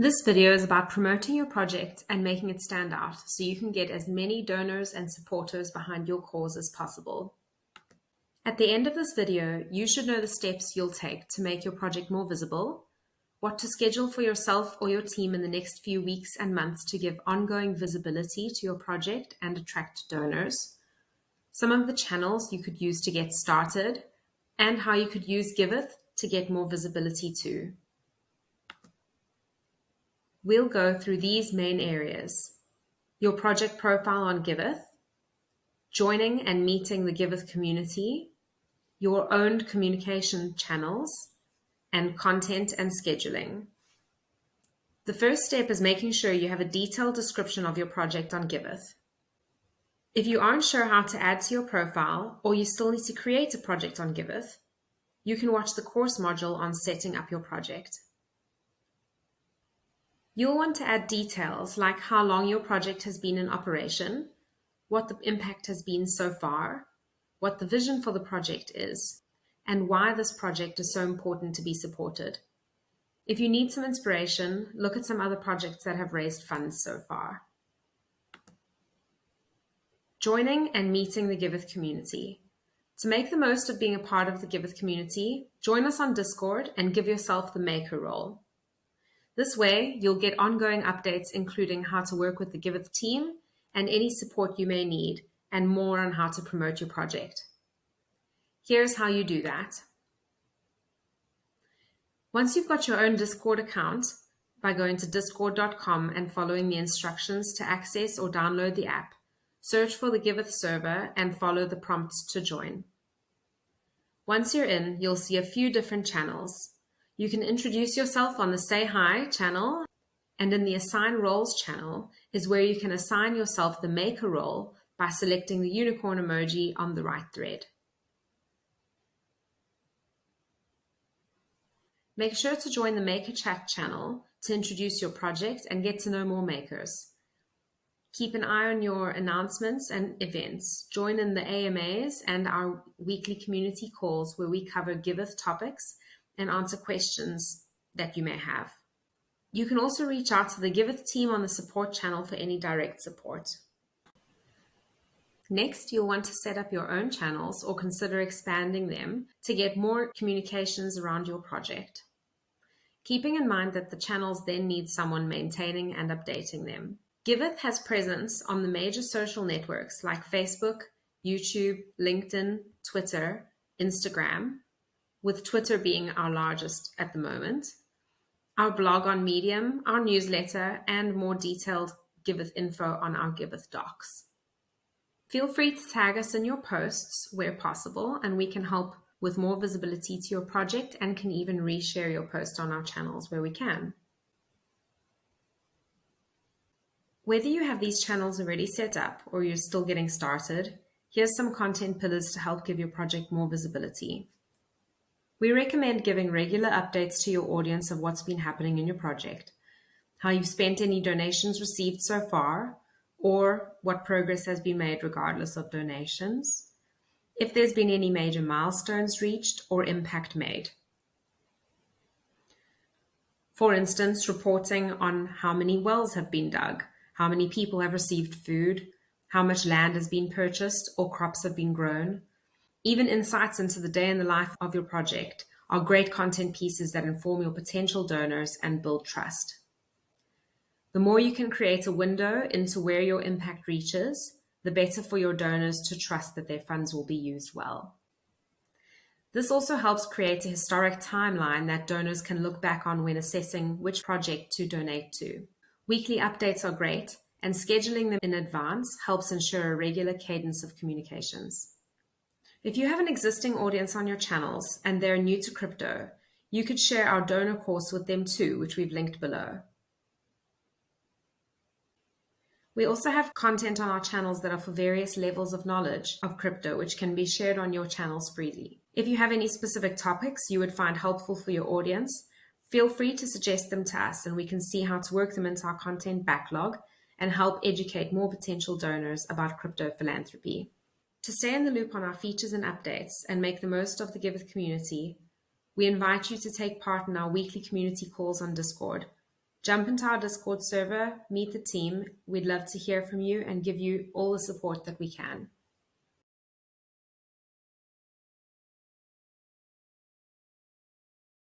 This video is about promoting your project and making it stand out so you can get as many donors and supporters behind your cause as possible. At the end of this video, you should know the steps you'll take to make your project more visible, what to schedule for yourself or your team in the next few weeks and months to give ongoing visibility to your project and attract donors, some of the channels you could use to get started, and how you could use Giveth to get more visibility too. We'll go through these main areas. Your project profile on Giveth, joining and meeting the Giveth community, your owned communication channels, and content and scheduling. The first step is making sure you have a detailed description of your project on Giveth. If you aren't sure how to add to your profile, or you still need to create a project on Giveth, you can watch the course module on setting up your project. You'll want to add details like how long your project has been in operation, what the impact has been so far, what the vision for the project is, and why this project is so important to be supported. If you need some inspiration, look at some other projects that have raised funds so far. Joining and meeting the Giveth community. To make the most of being a part of the Giveth community, join us on Discord and give yourself the maker role. This way, you'll get ongoing updates including how to work with the Giveth team and any support you may need, and more on how to promote your project. Here's how you do that. Once you've got your own Discord account, by going to discord.com and following the instructions to access or download the app, search for the Giveth server and follow the prompts to join. Once you're in, you'll see a few different channels. You can introduce yourself on the Say Hi channel, and in the Assign Roles channel is where you can assign yourself the maker role by selecting the unicorn emoji on the right thread. Make sure to join the Maker Chat channel to introduce your project and get to know more makers. Keep an eye on your announcements and events. Join in the AMAs and our weekly community calls where we cover Giveth topics and answer questions that you may have. You can also reach out to the Giveth team on the support channel for any direct support. Next, you'll want to set up your own channels or consider expanding them to get more communications around your project. Keeping in mind that the channels then need someone maintaining and updating them. Giveth has presence on the major social networks like Facebook, YouTube, LinkedIn, Twitter, Instagram, with Twitter being our largest at the moment, our blog on Medium, our newsletter, and more detailed Giveth info on our Giveth docs. Feel free to tag us in your posts where possible, and we can help with more visibility to your project and can even reshare your post on our channels where we can. Whether you have these channels already set up or you're still getting started, here's some content pillars to help give your project more visibility. We recommend giving regular updates to your audience of what's been happening in your project, how you've spent any donations received so far, or what progress has been made regardless of donations, if there's been any major milestones reached or impact made. For instance, reporting on how many wells have been dug, how many people have received food, how much land has been purchased or crops have been grown, even insights into the day in the life of your project are great content pieces that inform your potential donors and build trust. The more you can create a window into where your impact reaches, the better for your donors to trust that their funds will be used well. This also helps create a historic timeline that donors can look back on when assessing which project to donate to. Weekly updates are great, and scheduling them in advance helps ensure a regular cadence of communications. If you have an existing audience on your channels and they're new to crypto, you could share our donor course with them too, which we've linked below. We also have content on our channels that are for various levels of knowledge of crypto, which can be shared on your channels freely. If you have any specific topics you would find helpful for your audience, feel free to suggest them to us and we can see how to work them into our content backlog and help educate more potential donors about crypto philanthropy. To stay in the loop on our features and updates and make the most of the Giveth community, we invite you to take part in our weekly community calls on Discord, Jump into our Discord server, meet the team. We'd love to hear from you and give you all the support that we can.